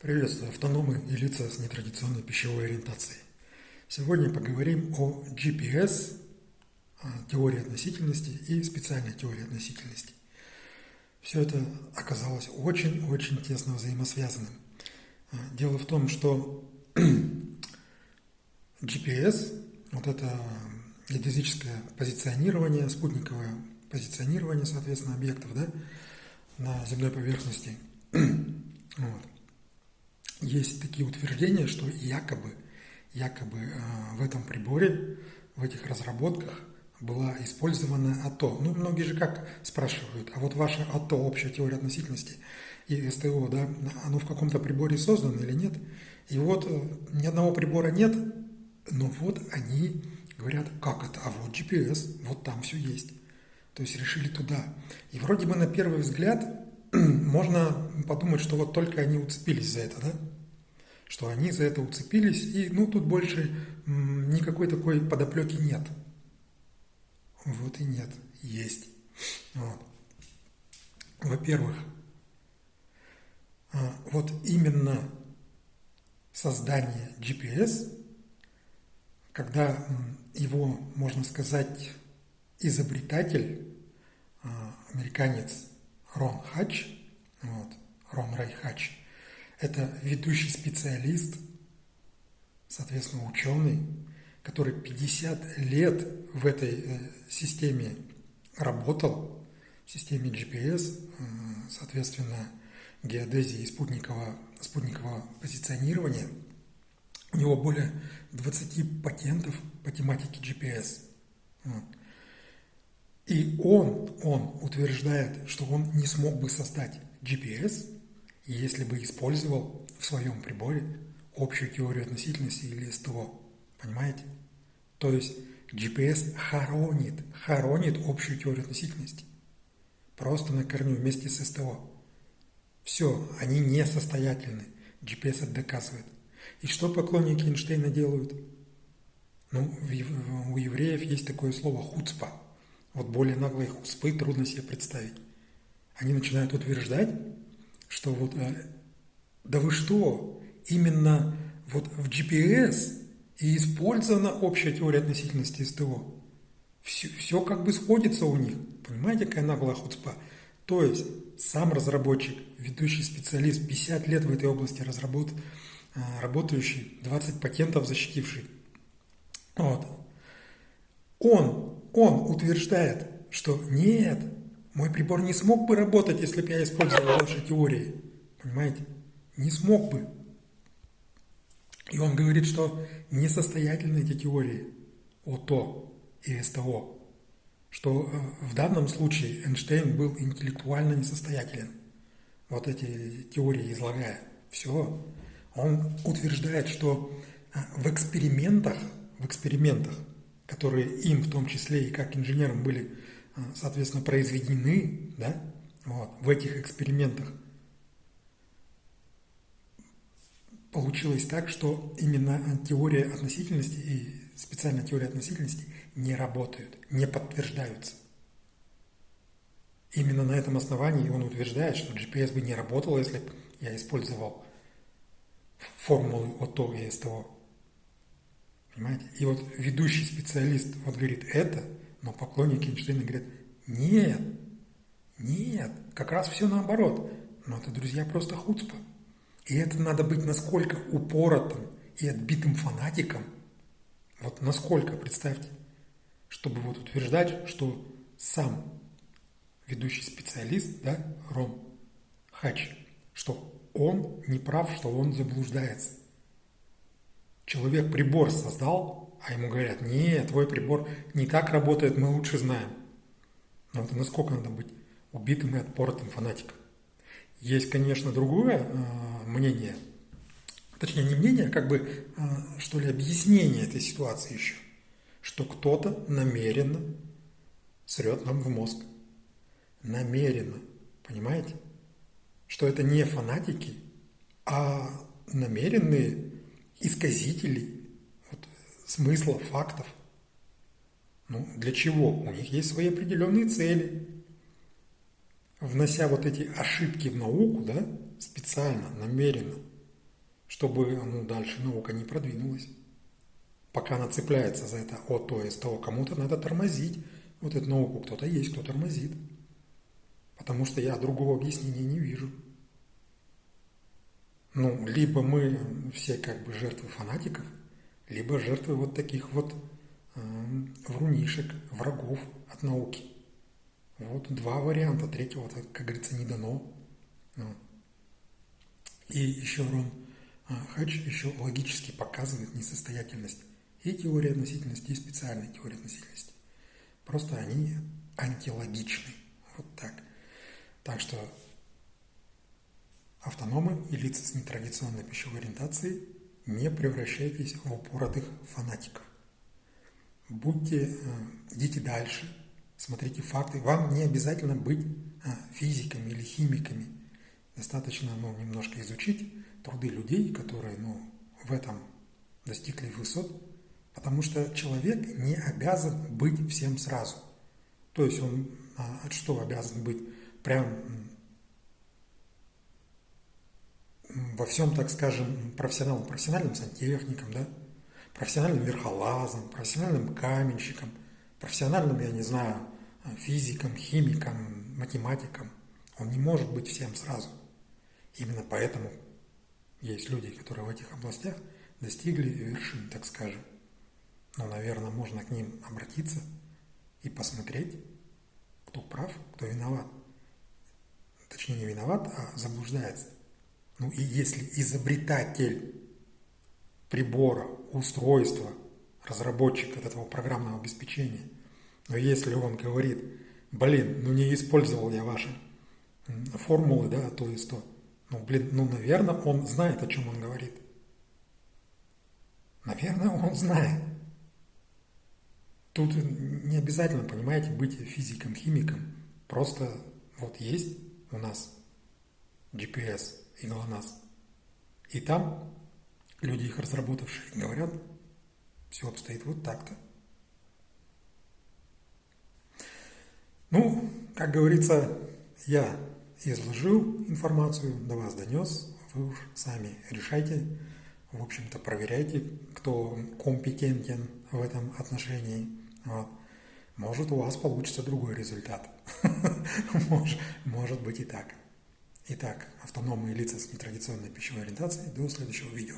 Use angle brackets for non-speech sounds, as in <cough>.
Приветствую автономы и лица с нетрадиционной пищевой ориентацией. Сегодня поговорим о GPS, теории относительности и специальной теории относительности. Все это оказалось очень-очень тесно взаимосвязанным. Дело в том, что <clears throat> GPS, вот это геодезическое позиционирование, спутниковое позиционирование, соответственно, объектов да, на земной поверхности, <clears throat> есть такие утверждения, что якобы, якобы э, в этом приборе, в этих разработках была использована АТО. Ну, многие же как спрашивают, а вот ваша АТО, общая теория относительности и СТО, да, оно в каком-то приборе создано или нет? И вот э, ни одного прибора нет, но вот они говорят, как это? А вот GPS, вот там все есть. То есть решили туда. И вроде бы на первый взгляд <clears throat> можно подумать, что вот только они уцепились за это, да? Что они за это уцепились, и ну тут больше никакой такой подоплеки нет. Вот и нет, есть. Вот. Во-первых, а, вот именно создание GPS, когда его, можно сказать, изобретатель, а, американец Рон Хач, вот, Рон Рай Хач, это ведущий специалист, соответственно, ученый, который 50 лет в этой э, системе работал, в системе GPS, э, соответственно, геодезии и спутникового, спутникового позиционирования. У него более 20 патентов по тематике GPS. И он, он утверждает, что он не смог бы создать GPS, если бы использовал в своем приборе общую теорию относительности или СТО. Понимаете? То есть GPS хоронит, хоронит общую теорию относительности. Просто на корню вместе с СТО. Все, они несостоятельны. GPS это доказывает. И что поклонники Эйнштейна делают? Ну, у евреев есть такое слово «хуцпа». Вот более наглые хуцпы трудно себе представить. Они начинают утверждать, что вот, э, да вы что, именно вот в GPS и использована общая теория относительности СТО. Все, все как бы сходится у них. Понимаете, какая наглая хуцпа? То есть сам разработчик, ведущий специалист, 50 лет в этой области разработ, э, работающий, 20 патентов защитивший. Вот. Он, он утверждает, что нет, мой прибор не смог бы работать, если бы я использовал ваши теории. Понимаете? Не смог бы. И он говорит, что несостоятельны эти теории ОТО и СТО, что э, в данном случае Эйнштейн был интеллектуально несостоятелен, вот эти теории излагая. Все. Он утверждает, что э, в экспериментах, в экспериментах, которые им в том числе и как инженерам были, соответственно, произведены, да, вот, в этих экспериментах – получилось так, что именно теория относительности и специальная теория относительности не работают, не подтверждаются. Именно на этом основании он утверждает, что GPS бы не работал, если бы я использовал формулы ОТО и СТО. Понимаете? И вот ведущий специалист вот говорит это, но поклонники Эйнштейна говорят, нет, нет, как раз все наоборот. Но это, друзья, просто хуцпа. И это надо быть насколько упоротым и отбитым фанатиком, вот насколько, представьте, чтобы вот утверждать, что сам ведущий специалист, да, Рон Хач, что он не прав, что он заблуждается. Человек прибор создал, а ему говорят, нет, твой прибор не так работает, мы лучше знаем. Но это насколько надо быть убитым и отпоротым фанатиком. Есть, конечно, другое э, мнение, точнее не мнение, а как бы, э, что ли, объяснение этой ситуации еще, что кто-то намеренно срет нам в мозг. Намеренно, понимаете? Что это не фанатики, а намеренные исказители смысла, фактов. Ну, для чего? У них есть свои определенные цели внося вот эти ошибки в науку, да, специально, намеренно, чтобы ну, дальше наука не продвинулась. Пока она цепляется за это от то есть того, кому-то надо тормозить. Вот эту науку кто-то есть, кто тормозит. Потому что я другого объяснения не вижу. Ну, либо мы все как бы жертвы фанатиков, либо жертвы вот таких вот э, врунишек, врагов от науки. Вот два варианта, третьего, как говорится, не дано. Ну. И еще Рон э, Хач еще логически показывает несостоятельность и теории относительности, и специальной теории относительности. Просто они антилогичны. Вот так. Так что автономы и лица с нетрадиционной пищевой ориентацией не превращайтесь в упоротых фанатиков. Будьте, э, идите дальше, смотрите факты. Вам не обязательно быть э, физиками или химиками. Достаточно ну, немножко изучить труды людей, которые ну, в этом достигли высот, потому что человек не обязан быть всем сразу. То есть он а, что обязан быть? Прям во всем, так скажем, профессионалом, профессиональным сантехником, да, профессиональным верхолазом, профессиональным каменщиком, профессиональным, я не знаю, физиком, химиком, математиком. Он не может быть всем сразу. Именно поэтому есть люди, которые в этих областях достигли вершин, так скажем. Но, наверное, можно к ним обратиться и посмотреть, кто прав, кто виноват. Точнее, не виноват, а заблуждается. Ну и если изобретатель прибора, устройства, разработчик этого программного обеспечения, но если он говорит, блин, ну не использовал я ваши формулы, да, то есть то, ну, блин, ну, наверное, он знает, о чем он говорит. Наверное, он знает. Тут не обязательно, понимаете, быть физиком, химиком. Просто вот есть у нас GPS и ГЛОНАСС. И там люди, их разработавшие, говорят, все обстоит вот так-то. Ну, как говорится, я изложил информацию, до вас донес, вы уж сами решайте, в общем-то, проверяйте, кто компетентен в этом отношении. Вот. Может, у вас получится другой результат. <laughs> может, быть и так. Итак, автономные лица с нетрадиционной пищевой ориентацией. До следующего видео.